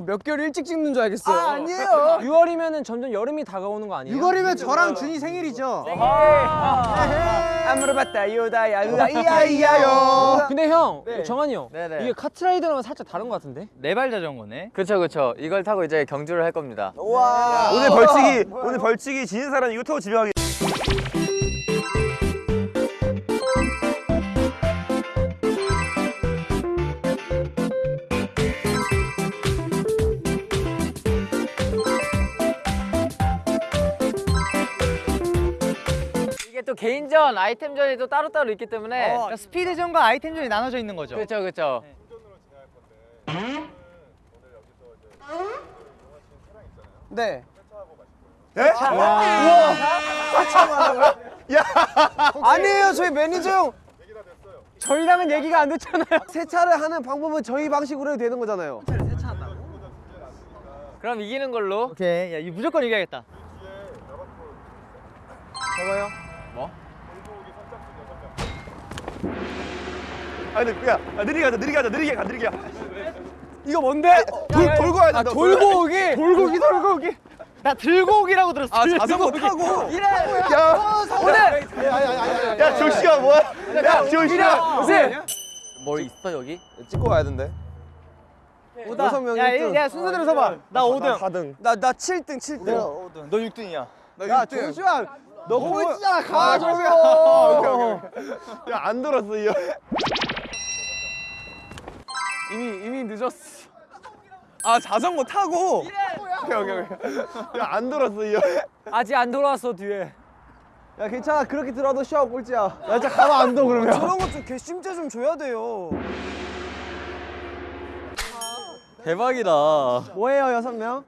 뭐 몇 개월 일찍 찍는 줄 알겠어요. 아, 아니에요. 6월이면은 점점 여름이 다가오는 거 아니에요? 6월이면 저랑 준이 생일이죠. 아무르바따 요다야 으아이야이야요. 근데 형, 네. 정한이 형, 네네. 이게 카트라이더랑 살짝 다른 것 같은데? 네발 자전거네. 그쵸 그쵸. 이걸 타고 이제 경주를 할 겁니다. 오늘 벌칙이 오늘 벌칙이 지는 사람 이거 타고 집에 가기. 또 개인전, 아이템전이 또 따로따로 있기 때문에 어, 스피드전과 아이템전이 나눠져 있는 거죠. 그쵸 그쵸. 네. 예? 아니에요 저희 매니저 형 저희랑은 얘기가 안 됐잖아요. 세차를 하는 방법은 저희 방식으로 해도 되는 거잖아요. 그럼 이기는 걸로. 오케이, 야, 이 무조건 이겨야겠다. 아 근데 야 아, 느리게 가자 느리게 가자 느리게 가 느리게 가. 이거 뭔데? 돌 돌고 와야 아 된다. 돌고 오기. 돌고 오기 돌고 오기. 나 들고 오기라고 들었어. 아 자전거 타고. 야 오늘 야 조시가 뭐야? 야 조시가. 뭐 있어 여기? 찍고 와야 된대. 여섯 명 야, 1등. 야, 순서대로 서봐. 나 5등. 4등. 나 나 7등 7등. 너 6등이야. 야 조슈아 너 꼴찌잖아 가 조슈아. 야안 돌았어 이 형. 이미 이미 늦었어. 아 자전거 타고. 오케이 오케이 오케이. 야안 돌았어 이 형. 아직 안 돌아왔어 뒤에. 야 괜찮아 그렇게 들어도 슈아 꼴찌야. 야 진짜 가만 안둬 그러면. 저런 거좀 괘씸죄 좀 줘야 돼요. 대박이다. 뭐예요 여섯 명?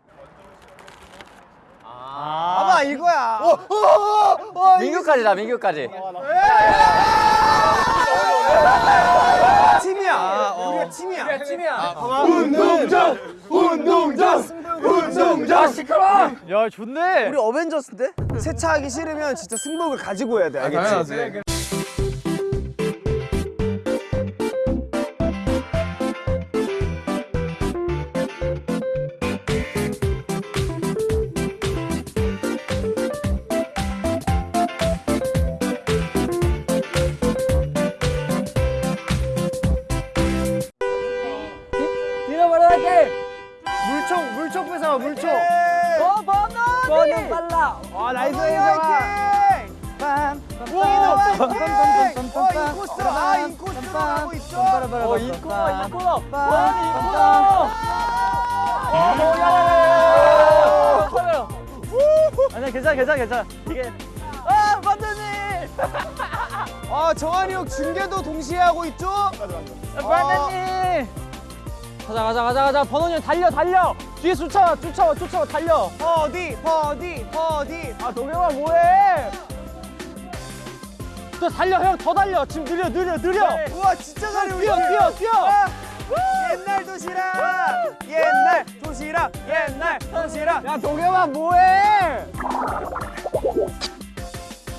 아, 봐봐 이거야. 민규까지다 민규까지. 팀이야. 우리가 팀이야. 팀이야. 운동장 운동장 운동장. 야, 좋네. 우리 어벤져스인데? 세차하기 싫으면 진짜 승복을 가지고 해야 돼. 알겠지? 아형 중계도 동시에 하고 있죠? 반대님. 가자 가자 가자 가자. 번호님 달려 달려. 뒤에 쫓아와 쫓아와 쫓아와 달려. 어디 어디 어디. 아 동영아 뭐해? 또 달려 형 더 달려. 지금 느려 느려 느려. 우와 진짜 잘해. 뛰어 뛰어 뛰어. 옛날 도시락 옛날 도시락 옛날 도시락 야 동영아 뭐해?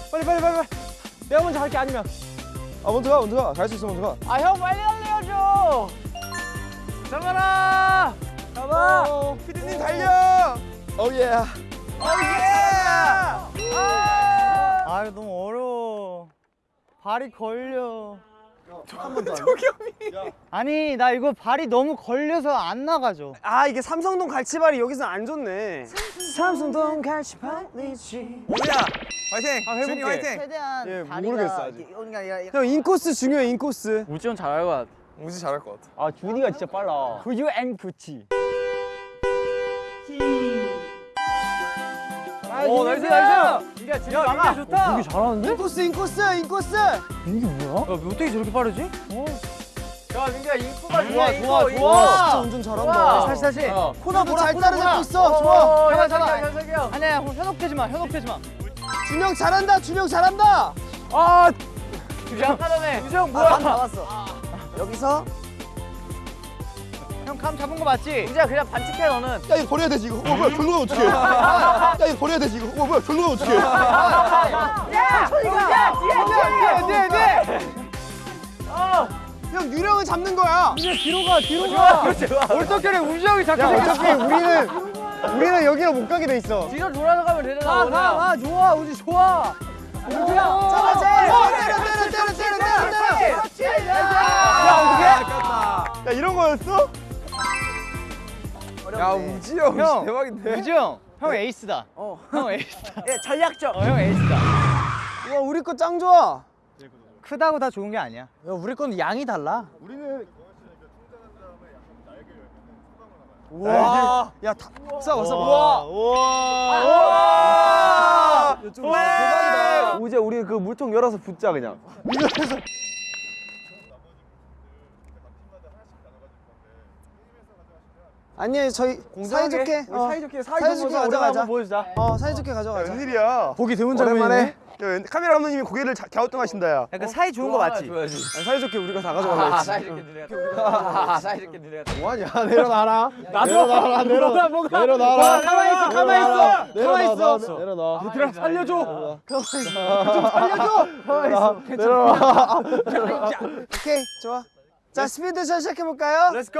빨리 빨리 빨리 빨리. 내가 먼저 갈게 아니면. 아 먼저 가 먼저 가. 갈 수 있어 먼저 가. 아 형 빨리 알려줘. 잡아라. 잡아. 피디님 달려 오예. 아, 이거 너무 어려워. 발이 걸려. 아니, 나 이거 발이 너무 걸려서 안 나가죠. 아 이게 삼성동 갈치발이 여기서 안 좋네 삼성동 갈치발이지 오야 화이팅. 준이 화이팅. 최대한 예, 다리가 모르겠어, 아직. 형 인코스 중요해 인코스 우지원 잘할 것 같아. 우지 잘할 것 같아. 아 준이가 진짜 빨라. 구유 앤 구치. 오 나이스 나이스 민규야 준이 막아. 좋다. 민규 잘하는데? 인코스 인코스 인코스 민규 뭐야? 어떻게 저렇게 빠르지? 야 민규야 인코가 좋아, 인코, 좋아. 좋아. 진짜 운전 잘한다 다시, 다시. 어. 코너 보라, 잘 보라, 따라잡고. 있어 좋아 어, 잠깐, 현석이 잠깐. 형, 현석이 형. 아니야, 현혹되지 마, 현혹되지 마. 준영 잘한다 준영 잘한다 아 전에 준영 뭐야 나왔어 여기서 형감 잡은 거 맞지? 우지야 그냥 반칙해 너는. 야 이거 버려야 되지 이거. 어 뭐야 결과가 어떻게? 야 이거 버려야 되지 이거. 어 뭐야 결과가 어떻게? 야, 저희가. 야, 뒤에, 뒤에, 뒤에, 뒤에. 형 유령을 잡는 거야. 이제 뒤로 가 뒤로 가 얼떨결에 우지 형이 자꾸 야 어차피 우리는 우리는 여기로 못 가게 돼 있어. 뒤로 돌아서 가면 되잖아. 가 원우야. 가가 좋아 우지 좋아 우지야 잡아 때려 때려 때려 때려 때려 때려. 야 어떻게? 야 이런 거였어? 야 우지 형, 형. 대박인데. 우지 형, 형 에이스다. 형 에이스다. 예 전략적. 어, 형 에이스다. 와 우리 거 짱 좋아. 크다고 다 좋은 게 아니야. 야 우리 건 양이 달라 와. 야 다. 싸워 싸워. 와. 와. 대박이다. 우재 우리 그 물통 열어서 붓자 그냥. 아니 저희 사이좋게 어, 사이좋게 사이좋게 가져가자. 보여주자 어 사이좋게 가져가자. 웬일이야? 보기 드문. 장면이네 야, 웬- 카메라 감독님이 고개를 자- 갸우뚱하신다 야. 약간 사이 좋은 거 맞지? 줘야지. 아니, 사이좋게 우리가 다 아, 가져가자. 했지. 사이좋게 니네가. 사이좋게 니네가. 뭐하냐 내려놔라. 나도 내려놔라 내려 뭐가, 뭐가. 내려놔라. 가만히 있어, 가만히 있어. 가만히 내려놔 있어. 내려놔. 얘들아 살려줘 살려줘. 내려놔. 내려놔. 오케이 좋아. 자 speed shot 시작해 볼까요? 네. Let's go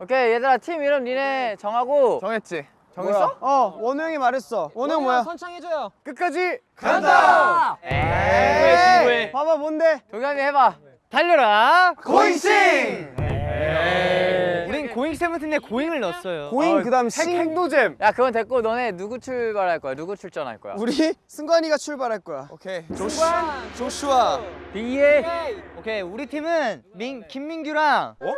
오케이 얘들아 팀 이름 니네 정하고. 정했지. 정했어? 어 원우 형이 말했어. 원우 형 뭐야? 선창해줘요 끝까지 간다. 친구해, 친구해. 봐봐 뭔데? 동현이 해봐. 달려라. 고잉싱. 우린 고잉 세븐틴에 고잉을 넣었어요. 고잉 그다음 싱. 행노잼. 야 그건 됐고 너네 누구 출발할 거야? 누구 출전할 거야? 우리 승관이가 출발할 거야. 오케이. 조슈아. 조슈아. 비에 오케이, 우리 팀은 민 김민규랑 어?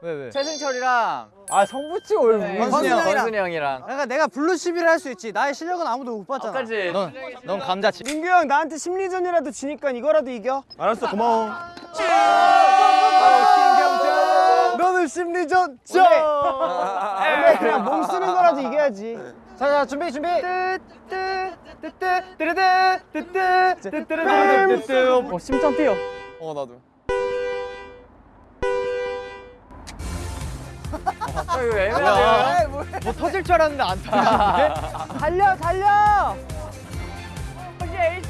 왜 왜? 최승철이랑 아 성부치고 왜 네, 원순이 형이랑. 원순이 형이랑. 내가 내가 블루 11을 할수 있지. 나의 실력은 아무도 못 봤잖아. 그렇지. 넌, 넌 감자칩. 민규 형 나한테 심리전이라도 지니까 이거라도 이겨. 알았어 고마워. 너는 심리전 져. 근데 그냥 몸 쓰는 거라도 이겨야지. 자 자 준비 준비 나도. 어, 이거 애매하네. 뭐 터질 줄 알았는데 안 터졌는데? 달려 달려 호시 에이스.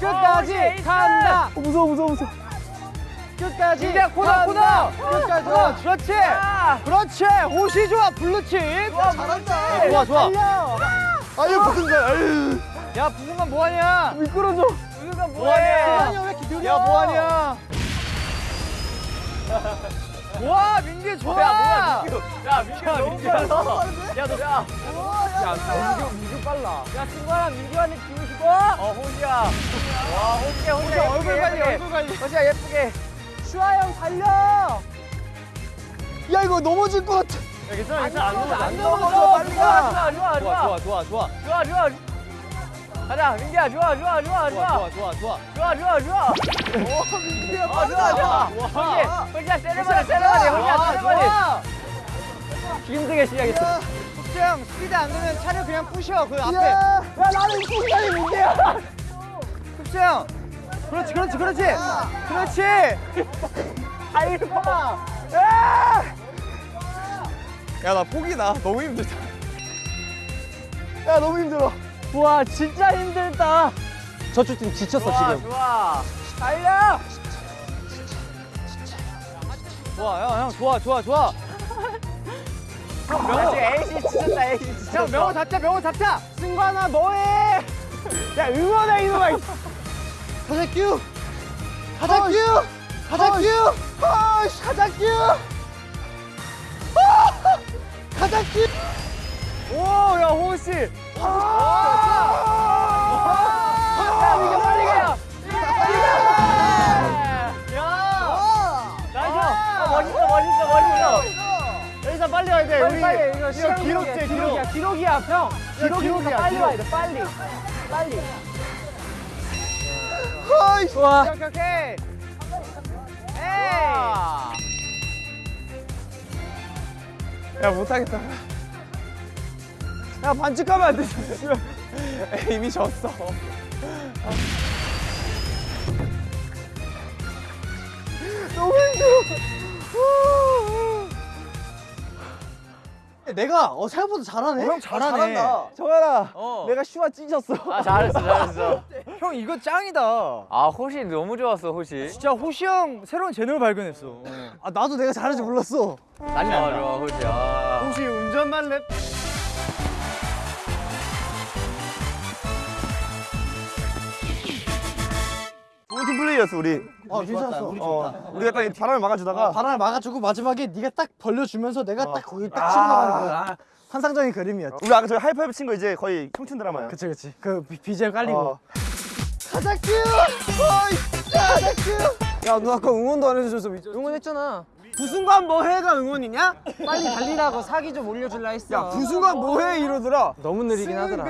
끝까지 어, 에이스! 간다 어, 무서워 무서워 무서워. 끝까지 민규야, 코너. 코너! 끝까지 좋아, 그렇지. 그렇지. 호시 좋아, 블루칩. 와 잘한다. 좋아, 좋아. 달려 아유 무슨 거 아유. 야, 부승관 뭐하냐? 미끄러져. 우유가 뭐하냐? 왜 이렇게 느려 야, 뭐하냐? 와, 민규 좋아. 야 뭐야 민규. 야 민규 너무 빨라. 야너 야. 야 민규 민규 빨라 야 승관아 민규한테 기우시고. 어 호시야. 와 호시야 호시야 얼굴 관리 얼굴 관리 호시야 예쁘게. 슈아 형 달려 야 이거 넘어질 것 같아. 괜찮아 괜찮아 안 넘어져 안 넘어져 빨리 가. 좋아 좋아 좋아, 좋아 좋아, 좋아, 좋아. 좋아 좋아. 가자 민규야 좋아 좋아 좋아 좋아. 좋아, 좋아, 좋아. 좋아 좋아 좋아. 오 민규야 어, 좋아 좋아. 호시 호시야 세레머니 세레머니 호시야 세레머니. 힘들게 시작했어. 숙제형 스피드 안 되면 차를 그냥 부셔. 그 앞에. 야, 야 나는 순간이 문제야. 숙제형. 그렇지, 그렇지, 그렇지. 그렇지. 야나 포기 나. 너무 힘들다. 야 너무 힘들어. 와 진짜 힘들다 저쪽 팀 지쳤어 좋아 지금 좋아. 달려. 좋아, 형, 형, 좋아, 좋아, 좋아. 명호 에이씨 지쳤다 에이씨 지쳤어. 형, 명호 잡자, 명호 잡자. 승관아 뭐해 야 응원해 이놈아. 가자, 큐. 가자 큐. 가자 큐. 가자 큐. 가자 큐. 오 야 호시 야 민규 빨리 가. 야. Nice. 어, 멋있어 멋있어 멋있어. 여기서 빨리 와야 돼 우리 빨리, 이거 기록 기록이야 재, 기록. 기록이야 기록이야 형 기록이니까 빨리. 와야 돼 빨리 빨리 아이씨. 좋아 오케이, 오케이. 와. 야 못하겠다. 야 반칙하면 안 되지. 이미 졌어. 너무 힘들어. 내가 어 생각보다 잘하네. 형 잘하네. 정현아 어. 내가 슈아 찢었어 아 잘했어 잘했어. 형 이거 짱이다 아 호시 너무 좋았어 호시. 진짜 호시 형 새로운 재능을 발견했어 아 나도 내가 잘하는지 몰랐어. 난리 좋아 좋아 호시. 아. 호시 운전 만렙 팀 플레이였어 우리 아 괜찮았어. 우리 어, 우리가 딱 바람을 막아주다가 바람을 막아주고 마지막에 네가 딱 벌려주면서 내가 딱 거기 딱 치고 나가는 거야. 환상적인 그림이었지. 우리 아까 저희 하이파이브 친 거 이제 거의 청춘 드라마야 그치 그치. 그 비- BGM 깔리고. 어. 가자큐. 어이 가자큐. 야 너 아까 응원도 안 해줘서 응원했잖아. 부순간 뭐해가 응원이냐? 빨리 달리라고 사기 좀 올려줄라 했어. 야 부순간 뭐해 이러더라 너무 느리긴 하더라.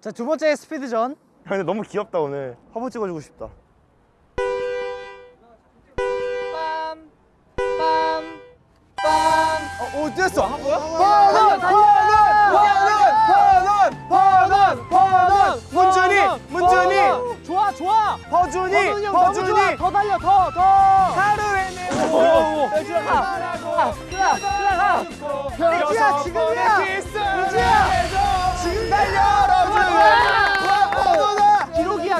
자 두 번째 스피드전. 야 근데 너무 귀엽다 오늘 화보 찍어주고 싶다 어, 오 뛰었어 번원 번원 번원 번원 번원 문준이 문준이 좋아 좋아. 좋아. 허준이 더 달려 더 더. 하루에 내고 백지야 지금이야. 우지야 지금 기록이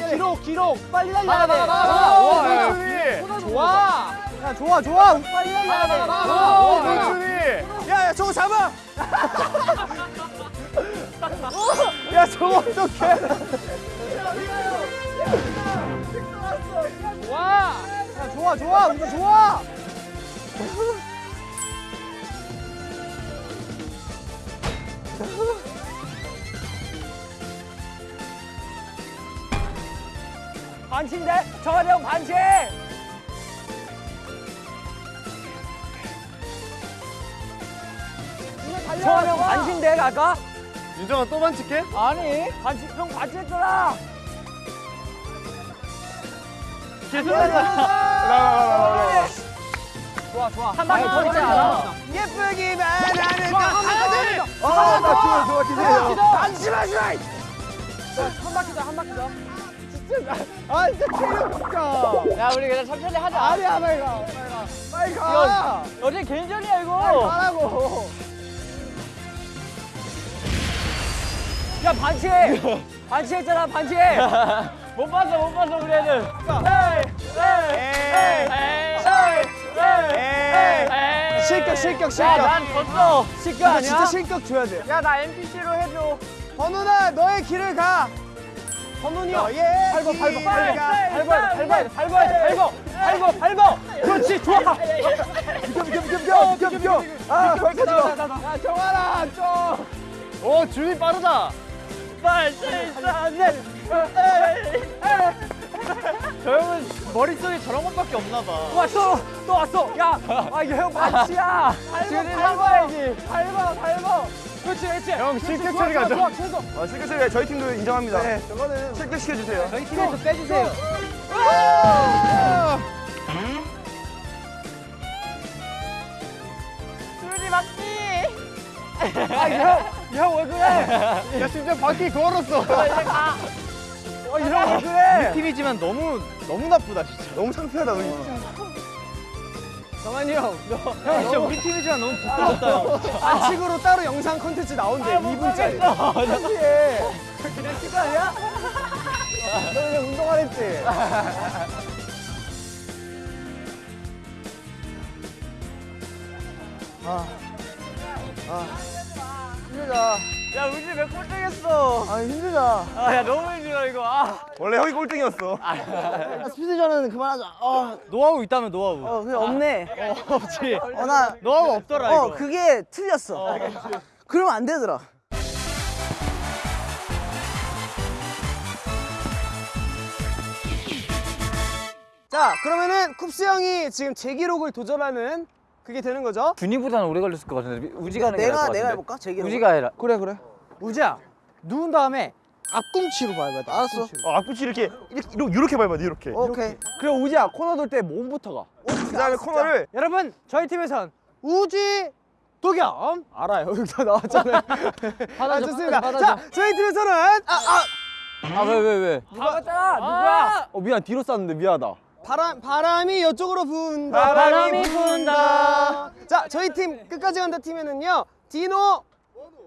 야 기록 기록. 빨리 달려야 돼. 와 문준이 좋아. 야 좋아 좋아. 빨리 달려야 돼. 오 문준이 야야 저거 잡아 야 저거 어떡해 좋아. 야 좋아 좋아 운전 좋아. 반칙인데? 정한이 형 반칙. 정한이 형 반칙인데 아까? 윤정아 또 반칙해? 아니 반칙 형 반칙했잖아. 라라라라라 좋아 좋아 한 방에 더 있지 않아? 예쁘기만 하는 한 번, 아들 한 번. 아나 좋아 좋아 기다려. 안심하지 마 한 바퀴 더 한 바퀴 더. 아 진짜 체력 진짜 야 우리 그냥 천천히 하자. 아니야 빨리 가 빨리 가 어제 개인전이야 이거. 가라고 야 반칙. 반칙했잖아 반칙. 못 봤어 못 봤어 우리 에이 실격 실격 실격 야난 졌어. 실격 나 아니야? 진짜 실격 줘야 돼 야 나 NPC로 해줘. 번훈아 너의 길을 가 선훈이 형. 너의 밟아 밟아 길을 밟아 가. 밟아야 돼 밟아야 돼 밟아야 돼 밟아 밟아 밟아. 그렇지 좋아. 비켜 비켜 비켜 비켜 비켜 아 거기까지 와야 정하라 좀. 오 준이 빠르다 저 형은 머릿속에 저런 것밖에 없나 봐. 왔어! 또 왔어! 야! 아, 이거 형 반치야! 밟아, 밟아야지! 밟아, 밟아! 그렇지, 그렇지! 형, 실격 처리가 좋아, 최소! 아 실격 처리 저희 팀도 인정합니다 네 저거는 실격 시켜주세요 저희 팀에서 빼주세요. 수리 맞지? 아, 형! 형, 왜 그래? 야 심지어 바퀴 걸었어 어, 이형 왜 그래? 팀이지만 너무 너무 나쁘다 진짜 너무 창피하다 우리 정한이 형, 너. 형 진짜 우리 팀이지만 너무 부끄럽다 형 반칙으로 따로 영상 컨텐츠 나온대 아, 못 2분짜리 가겠어. 창피해 그냥 찍거 아니야? 너 그냥 운동 안 했지? 힘들다 야, 우지 몇 꼴등했어? 아 힘들다 아, 야, 너무 힘들어, 이거. 아. 원래 형이 꼴등이었어 스피드전은 그만하자. 어, 노하우 있다면 노하우 어 그게 없네. 어 없지 어 나. 노하우 없더라 어 그게 틀렸어. 그러면 안 되더라. 자 그러면은 쿱스 형이 지금 제 기록을 도전하는 그게 되는 거죠? 준이보다는 오래 걸렸을 것 같은데 우지가 하는 게 나을 것 내가 같은데. 내가 해볼까? 제기. 우지가 해라. 그래 그래 우지야 누운 다음에 앞꿈치로 밟아야 돼 알았어. 앞꿈치로. 어, 앞꿈치 이렇게 이렇게 이렇게, 이렇게 밟아야 돼 이렇게 오케이. 그리고 우지야 코너 돌 때 몸부터 가 그 다음에 코너를 여러분 저희 팀에선 우지 도겸 알아요 여기 다 나왔잖아요 아 좋습니다 자 저희 팀에서는 아, 아, 아왜 왜 왜? 다 봤잖아! 누구야? 어 미안 뒤로 쐈는데 미안하다 바람 바람이 이쪽으로 분다 바람이 분다. 자 자, 저희 팀 끝까지 간다 팀에는요. 디노,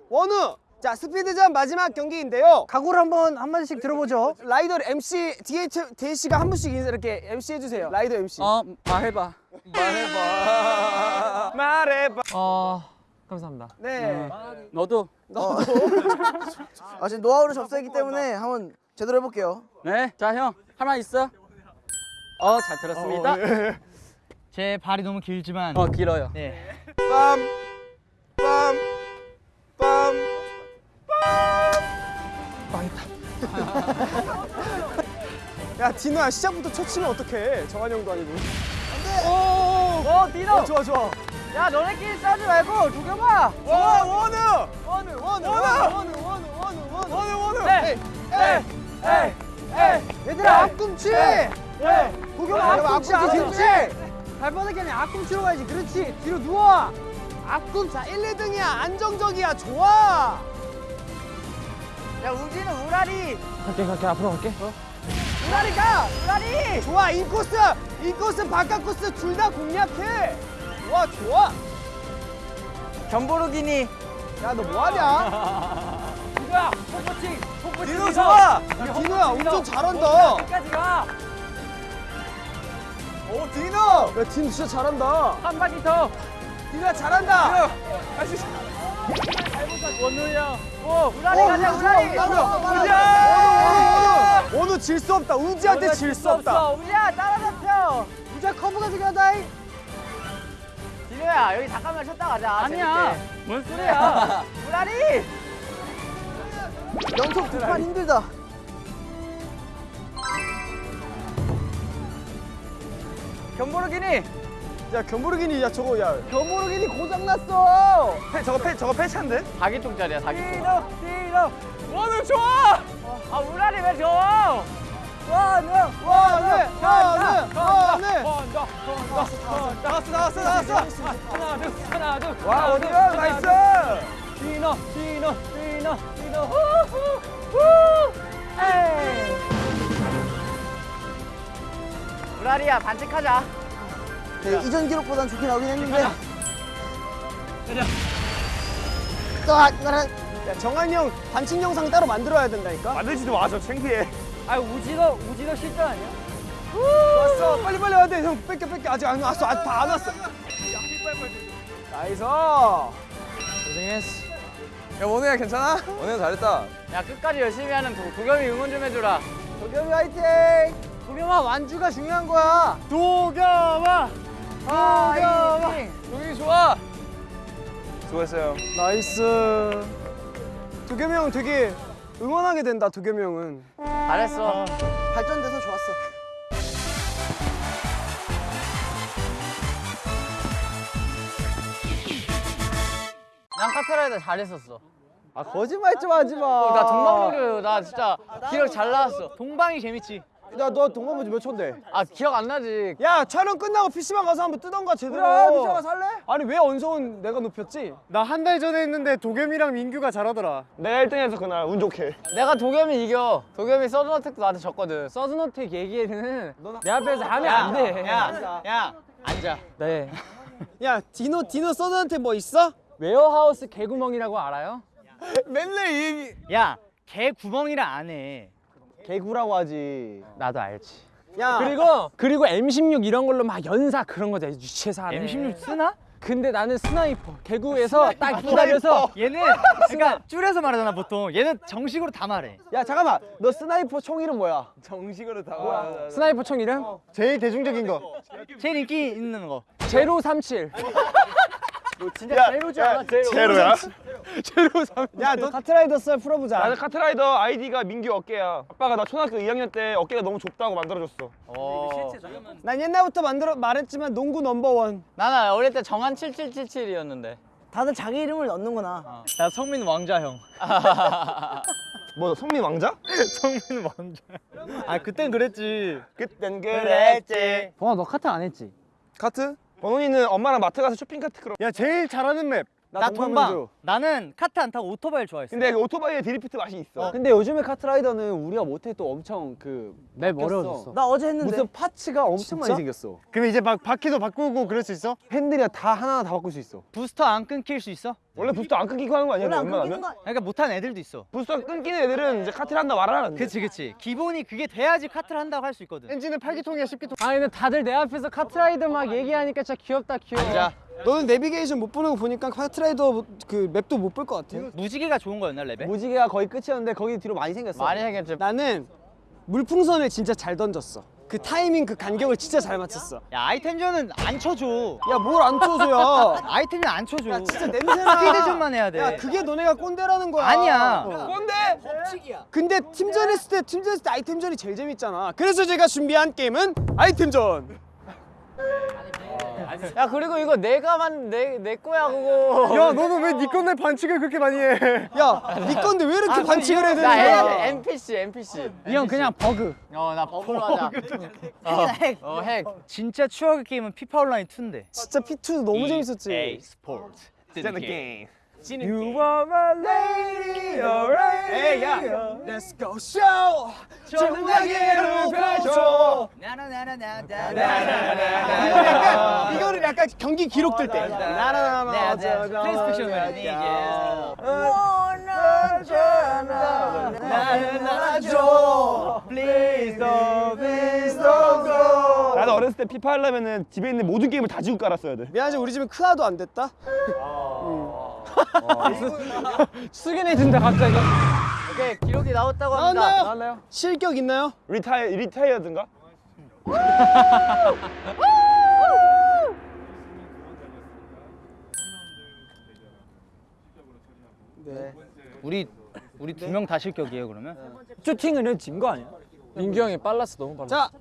원우. 자, 스피드전 마지막 경기인데요. 각오를 한번 한마디씩 들어보죠. 라이더 MC DH DH가 한 분씩 인사 이렇게 MC 해주세요. 라이더 MC. 어 말해봐. 말해봐. 말해봐. 어 감사합니다. 네. 너도. 아 지금 노하우를 접수했기 때문에 한번 제대로 해볼게요. 네. 자 형. 할말 있어? 어 잘 들었습니다. 제 발이 너무 길지만 어 길어요. 네. 빰, 빰, 야 디노야 시작부터 첫 치면 어떡해? 정한 형도 아니고. 어 디노. 어, 좋아 좋아. 야 너네끼리 싸지 말고 두겨봐. 와 원우. 원우 원우 원우 원우 원우 원우 원우 원우 원우. 네. 에이. 얘들아 앞꿈치. 네. 도겸아 야, 앞꿈치 앞꿈치, 앞꿈치. 발바닥이 아니라 앞꿈치로 가야지. 그렇지. 뒤로 누워. 앞꿈 자 1, 2등이야 안정적이야 좋아. 야 우지는 우라리. 갈게 갈게 앞으로 갈게. 우라리 가. 우라리. 좋아 인코스 인코스 바깥 코스 둘 다 공략해. 좋아 좋아. 견보르기니. 야 너 뭐하냐? 누구야? 포코칭. 포코칭. 디노 좋아. 야, 디노야 엄청 잘한다. 끝까지 가. 오 디노. 야 디노 진짜 잘한다. 한 바퀴 더. 디노야 잘한다. 원우야. 오 우라리 가자 우라리. 우지. 원우 질 수 없다. 우지한테 질 수 없다. 우지야 따라잡혀. 우자 커브가 중요하다. 디노야 여기 잠깐만 쉬었다 가자. 아니야. 뭔 소리야? 우라리. 연속 두판 힘들다. 견보르기니. 야 견보르기니 야 저거 야 견보르기니 고장 났어. 저거 패 저거 패찬데? 4기통짜리야 4기통. 디노 디노. 원우 좋아. 아 우라리 왜 좋아? 원우 원우 원우 원우. 나왔어 나왔어 나왔어. 하나 둘 하나 둘. 와 하나, 원우 둘, 형 하나, nice. 둘. 디노 디노 디노 디노 후후 후. 에이. 우라리야 반칙하자. 네, 이전 기록보단 좋게 나오긴 했는데. 또 아, 나는 야 정한이 형 반칙 영상 따로 만들어야 된다니까. 만들지도 마, 저 창피해. 아 우지도 우지도 실전 아니야? 왔어, 빨리 빨리 와야 돼. 형 뺏겨 뺏겨 아직 안 왔어, 아직 다 안 왔어. nice. 고생했어. 야 원우야 괜찮아? 원우 잘했다. 야 끝까지 열심히 하는 도, 도겸이 응원 좀 해주라. 도겸이 화이팅. 도겸아 완주가 중요한 거야. 도겸아. 도겸아. 도겸이 좋아. 수고했어요. nice. 도겸이 형 되게 응원하게 된다. 도겸이 형은. 잘했어. 발전돼서 좋았어. 난 카페라이더 잘했었어. 아 거짓말 좀 하지 마. 나 동방놀이 나 진짜 기억 잘 나왔어. 동방이 재밌지. 야너 동반부 몇 초인데? 아 기억 안 나지. 야 촬영 끝나고 PC방 가서 한번 뜨던가 제대로. 그래, PC방 가서 할래? 아니 왜 언성은 내가 높였지? 나 한 달 전에 했는데 도겸이랑 민규가 잘하더라. 내가 1등해서 그날 운 좋게. 내가 도겸이 이겨. 도겸이 서든어택도 나한테 졌거든. 서든어택 얘기는 내 앞에서 하면 안 돼. 야, 야, 앉아. 네. 야 디노 디노 서든한테 뭐 있어? warehouse 개구멍이라고 알아요? 맨날 이 얘기. 야, 개 구멍이라 안 해. 개구라고 하지. 나도 알지. 야 그리고 그리고 M16 이런 걸로 막 연사 그런 거지 유치해서 하네. M16 쓰나? 근데 나는 sniper 개구에서 딱 기다려서 얘는 그러니까 줄여서 말하잖아 보통. 얘는 정식으로 다 말해. 야 잠깐만 너 sniper 총 이름 뭐야? 정식으로 다. sniper 총 이름 제일 대중적인 거. 제일 인기 있는 거. 제로 37. 진짜 제로지 않아? 제로. 제로야? 제로 3. 야 너 카트라이더 썰 풀어보자. 나는 카트라이더 아이디가 민규 어깨야. 아빠가 나 초등학교 2학년 때 어깨가 너무 좁다고 만들어줬어. 어. 난 옛날부터 만들어 말했지만 농구 number one. 나는 어릴 때 정한 7777이었는데. 다들 자기 이름을 넣는구나. 나 성민 왕자 형. 뭐 성민 왕자? 성민 왕자. 아 그땐 그랬지. 그땐 그랬지. 봉아 너 카트 안 했지? 카트? 번훈이는 엄마랑 마트 가서 쇼핑 카트 그럼. 야 제일 잘하는 map. 나, 나 동방. 동방. 나는 카트 안 타고 오토바이를 좋아했어. 근데 그 오토바이에 드리프트 맛이 있어. 근데 요즘에 카트라이더는 우리가 못해 또 엄청 그 map 바뀌었어. 어려워졌어. 나 어제 했는데. 무슨 parts가 엄청 많이 생겼어. 그럼 이제 막 바퀴도 바꾸고 그럴 수 있어? 핸들이 다 하나 다 바꿀 수 있어. 부스터 안 끊길 수 있어? 원래 부스터 안 끊기고 하는 거 아니야? 원래 안 웬만하면? 끊기는 거 그러니까 못하는 애들도 있어. 부스터 끊기는 애들은 이제 카트를 한다 말을 하는데. 그치 그치. 기본이 그게 돼야지 카트를 한다고 할 수 있거든. 엔진은 8기통이야 10기통 아 근데 다들 내 앞에서 카트라이더 막 얘기하니까 진짜 귀엽다 귀여워. 앉아. 너는 내비게이션 못 보는 거 보니까 카트라이더 그 map도 못 볼 것 같아. 무지개가 좋은 거였나 레벨? 무지개가 거의 끝이었는데 거기 뒤로 많이 생겼어. 많이 생겼지. 나는 물풍선을 진짜 잘 던졌어. 그 타이밍 그 간격을 진짜 잘 맞췄어. 야 아이템전은 안 쳐줘. 야 뭘 안 쳐줘야. 아이템은 안 쳐줘. 야 진짜 냄새나. 스피드전만 해야 돼. 야 그게 너네가 꼰대라는 거야. 아니야. 어. 꼰대! 근데 팀전 했을 때 팀전 했을 때 아이템전이 제일 재밌잖아. 그래서 제가 준비한 게임은 아이템전. 야 그리고 이거 내가 만든 내 거야 그거. 야 너는 왜 네 건데 반칙을 그렇게 많이 해? 야, 네 건데 왜 이렇게 반칙을 해야 되는 나 거야? NPC NPC. 이 형 그냥 버그. 어나 버그로 하자. 핵. 어 핵. 진짜 추억의 게임은 피파 온라인 2인데. 진짜 피파 2 너무 재밌었지. 스포츠. 진짜 게임. You are my lady, alright. Hey, 야, let's go show. 전화기를 펼쳐. 약간 이거를 약간 경기 기록 들 때. 나나나나. 플레이스테이션 멜로디. 나는 안아줘. Please don't, please don't go. 나도 어렸을 때 피파 하려면은 집에 있는 모든 게임을 다 지우고 깔았어야 돼. 미안하지 우리 집은 크아도 안 됐다. 숙연해진다 갑자기. 오케이 기록이 나왔다고 합니다. 나왔나요? 나왔나요? 실격 있나요? reti retire든가? 우리 우리 두 명 다 실격이에요 그러면? 슈팅은 진 거 아니야? 민규 형이 빨랐어 너무 빨랐어. 자,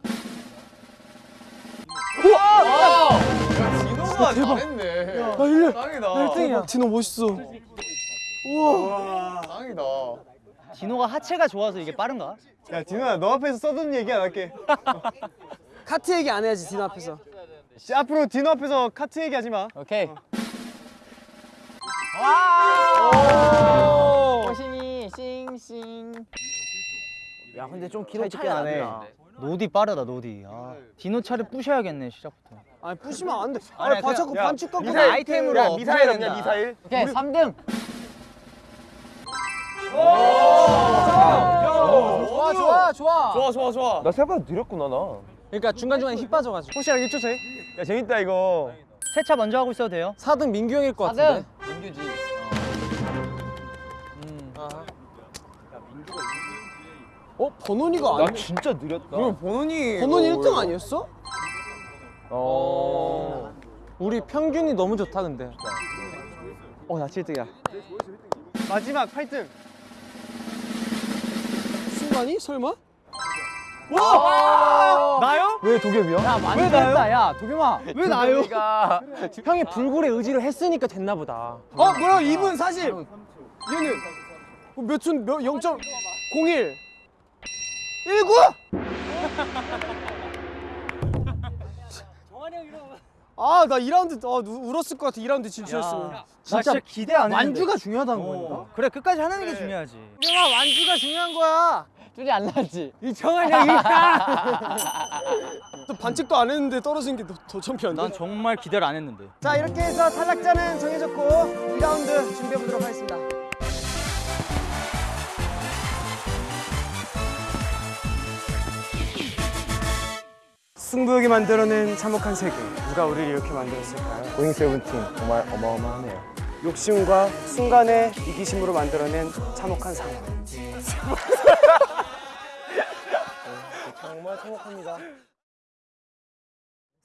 야 디노 멋있어. 디노가 하체가 좋아서 이게 빠른가? 야 디노야 너 앞에서 서든 얘기 안 할게. 카트 얘기 안 해야지 디노 앞에서. 씨, 앞으로 디노 앞에서 카트 얘기 하지 마. 오케이. 와. 호신이 싱싱. 야, 근데 좀 기록 차이 나네. 노디 빠르다 노디. 아, 디노 차를 부셔야겠네 시작부터. 아니 부시면 안 돼. 아니, 아니, 봐 자꾸 야, 반칙 갖고. 미사일 아이템으로 야, 미사일 없냐 미사일? 오케이 3등. 좋아 좋아 좋아. 좋아 좋아 좋아. 나 생각보다 느렸구나 나. 그러니까 중간 중간에 힘 빠져가지고. 호시랑 1초 차이. 야 재밌다 이거. 세차 먼저 하고 있어도 돼요? 4등 민규 형일 것 같은데. 민규지. 어, 번원이가 아니. 진짜 느렸다. 번원이 번원이 1등 아니었어? 어. 우리 평균이 너무 좋다 근데. 어, 나 7등이야. 마지막 8등. 순간이 설마? 나요? 왜 도겸이야? 야 많이 했다 야 도겸아. 왜 나요? 형이 불굴의 의지를 했으니까 됐나 보다. 어, 뭐야? 2분 40. 얘는 어, 몇 초? 몇 0.01. 19? 아, 나 2라운드 아, 누- 울었을 것 같아. 2라운드 진출했으면. 나 진짜 기대 안 했는데. 완주가 중요하다는 거니까. 그래 끝까지 하는 게 중요하지. 형아, 완주가 중요한 거야. 줄이 안 나지. 이 정한 형이 또 반칙도 안 했는데 떨어진 게 더 창피한데. 난 정말 기대를 안 했는데. 자 이렇게 해서 탈락자는 정해졌고 2라운드 준비해 보도록 하겠습니다. 승부욕이 만들어낸 참혹한 세계 누가 우리를 이렇게 만들었을까요? 고잉 세븐틴 정말 어마어마하네요. 욕심과 순간의 이기심으로 만들어낸 참혹한 상황 정말 참혹합니다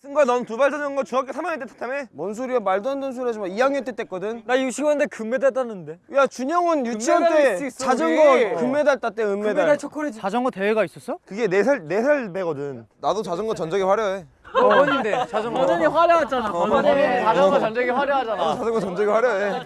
승관 넌 두발 던진 거 중학교 3학년 때 탔다며? 뭔 소리야 말도 안 되는 소리 하지 마 2학년 때 뗐거든 나 유치원 때 금메달 땄는데. 야 준영은 유치원 때 있어, 자전거 우리. 금메달 땄대 은메달 초콜릿. 자전거 대회가 있었어? 그게 4살 4살 배거든. 나도 자전거 전적이 화려해. 버전인데 자전거. 버전이 화려하잖아. 버전이 자전거 전적이 화려하잖아. 자전거 전적이 화려해.